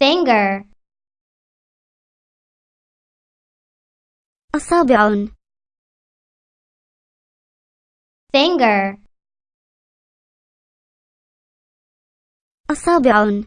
finger. أصابع. Finger. أصابع.